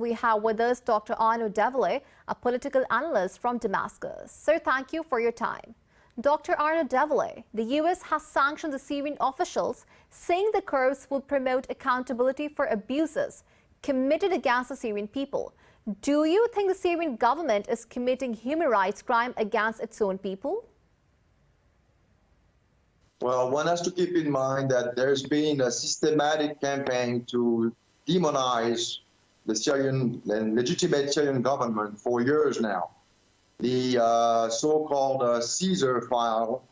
We have with us Dr. Arnaud Develay, a political analyst from Damascus. Sir, thank you for your time. Dr. Arnaud Develay, the U.S. has sanctioned the Syrian officials, saying the Kurds will promote accountability for abuses committed against the Syrian people. Do you think the Syrian government is committing human rights crime against its own people? Well, one has to keep in mind that there's been a systematic campaign to demonize the Syrian and legitimate Syrian government for years now. The uh, so-called uh, Caesar file,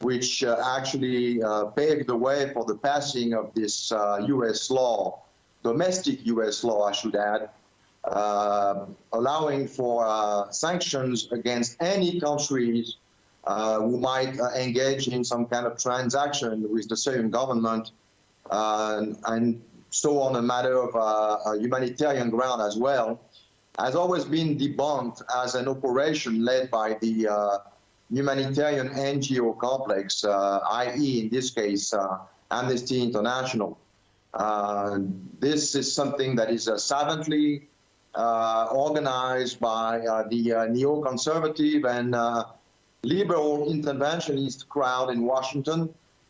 which uh, actually uh, paved the way for the passing of this U.S. Uh, law, domestic U.S. law, I should add, uh, allowing for sanctions against any countries who might engage in some kind of transaction with the Syrian government and so on a matter of uh, humanitarian ground as well, has always been debunked as an operation led by the uh, humanitarian NGO complex, uh, i.e., in this case, uh, Amnesty International. Uh, this is something that is savagely organized by the neoconservative and liberal interventionist crowd in Washington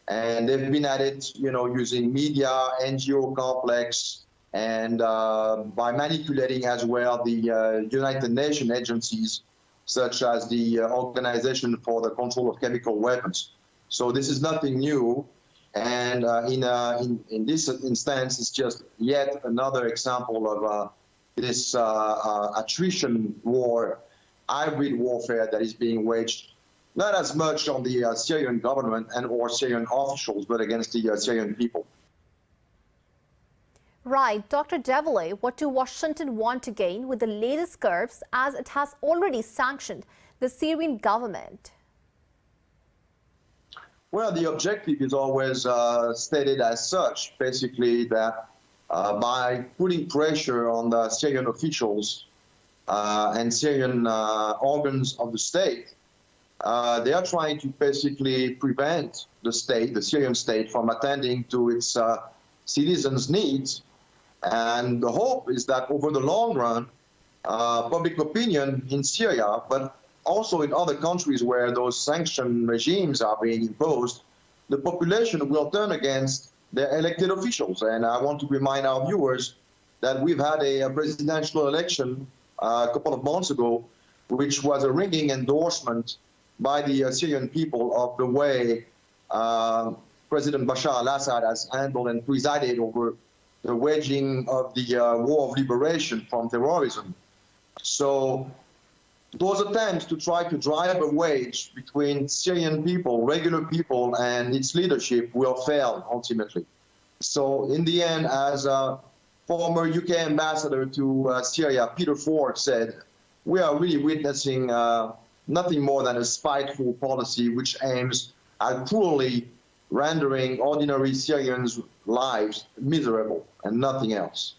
and they've been at it, you know, using media, NGO complex, and uh, by manipulating as well the uh, United Nations agencies, such as the uh, Organization for the Control of Chemical Weapons. So this is nothing new. And uh, in, uh, in, in, this instance, it's just yet another example of uh, this attrition war, hybrid warfare that is being waged not as much on the uh, Syrian government and or Syrian officials, but against the uh, Syrian people. Right. Dr. Develay, what do Washington want to gain with the latest curbs as it has already sanctioned the Syrian government? Well, the objective is always uh, stated as such, basically that uh, by putting pressure on the Syrian officials uh, and Syrian uh, organs of the state, uh, they are trying to basically prevent the state, the Syrian state, from attending to its uh, citizens' needs. And the hope is that over the long run, uh, public opinion in Syria, but also in other countries where those sanction regimes are being imposed, the population will turn against their elected officials. And I want to remind our viewers that we've had a, a presidential election uh, a couple of months ago, which was a ringing endorsement by the Syrian people of the way uh, President Bashar al-Assad has handled and presided over the waging of the uh, war of liberation from terrorism. So those attempts to try to drive a wedge between Syrian people, regular people, and its leadership will fail ultimately. So in the end, as a former UK ambassador to uh, Syria, Peter Ford said, we are really witnessing uh, nothing more than a spiteful policy which aims at cruelly rendering ordinary Syrians' lives miserable and nothing else.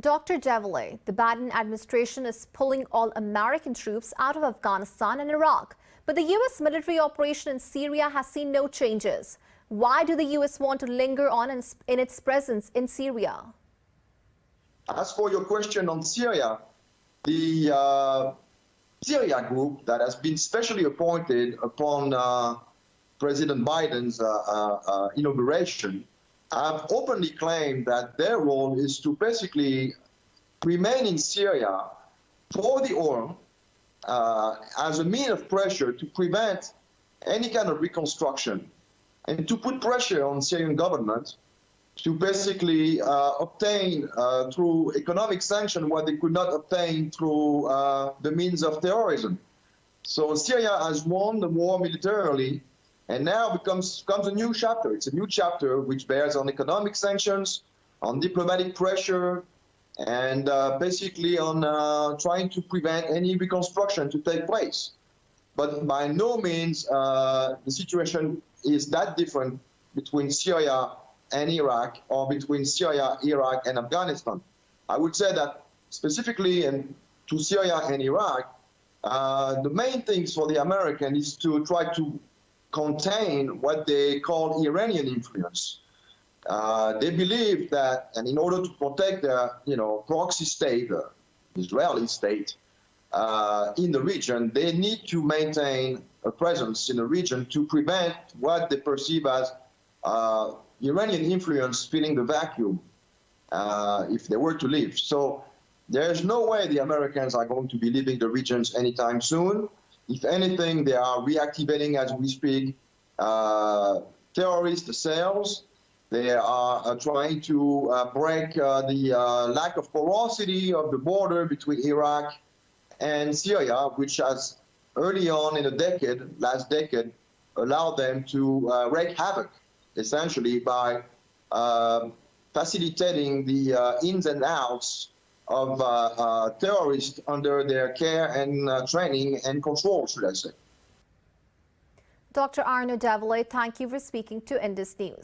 Dr. Develay, the Biden administration is pulling all American troops out of Afghanistan and Iraq, but the U.S. military operation in Syria has seen no changes. Why do the U.S. want to linger on in, in its presence in Syria? As for your question on Syria, the uh, Syria group that has been specially appointed upon uh, President Biden's uh, uh, uh, inauguration have openly claimed that their role is to basically remain in Syria for the oil uh, as a mean of pressure to prevent any kind of reconstruction and to put pressure on Syrian government to basically uh, obtain uh, through economic sanction what they could not obtain through uh, the means of terrorism. So Syria has won the war militarily, and now becomes comes a new chapter. It's a new chapter which bears on economic sanctions, on diplomatic pressure, and uh, basically on uh, trying to prevent any reconstruction to take place. But by no means uh, the situation is that different between Syria and Iraq or between Syria, Iraq, and Afghanistan. I would say that specifically in, to Syria and Iraq, uh, the main things for the American is to try to contain what they call Iranian influence. Uh, they believe that, and in order to protect their, you know, proxy state, Israeli state, uh, in the region, they need to maintain a presence in the region to prevent what they perceive as uh, Iranian influence filling the vacuum uh, if they were to leave. So there's no way the Americans are going to be leaving the regions anytime soon. If anything, they are reactivating as we speak uh, terrorist cells. They are uh, trying to uh, break uh, the uh, lack of porosity of the border between Iraq and Syria, which has early on in the decade, last decade, allowed them to uh, wreak havoc, essentially by uh, facilitating the uh, ins and outs of uh, uh, terrorists under their care and training and control, should I say. Dr. Arnaud Develay, thank you for speaking to Indus News.